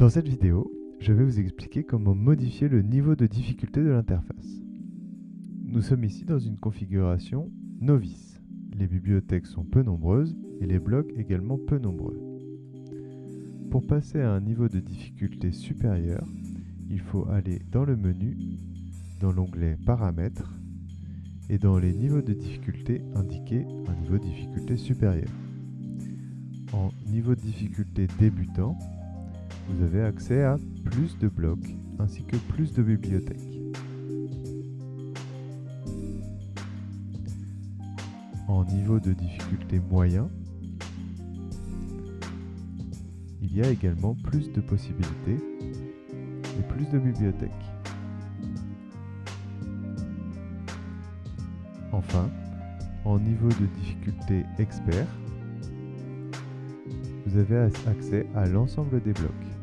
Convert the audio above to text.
Dans cette vidéo, je vais vous expliquer comment modifier le niveau de difficulté de l'interface. Nous sommes ici dans une configuration novice. Les bibliothèques sont peu nombreuses et les blocs également peu nombreux. Pour passer à un niveau de difficulté supérieur, il faut aller dans le menu, dans l'onglet Paramètres, et dans les niveaux de difficulté, indiquer un niveau de difficulté supérieur. En niveau de difficulté débutant, vous avez accès à plus de blocs ainsi que plus de bibliothèques. En niveau de difficulté moyen, il y a également plus de possibilités et plus de bibliothèques. Enfin, en niveau de difficulté expert, vous avez accès à l'ensemble des blocs.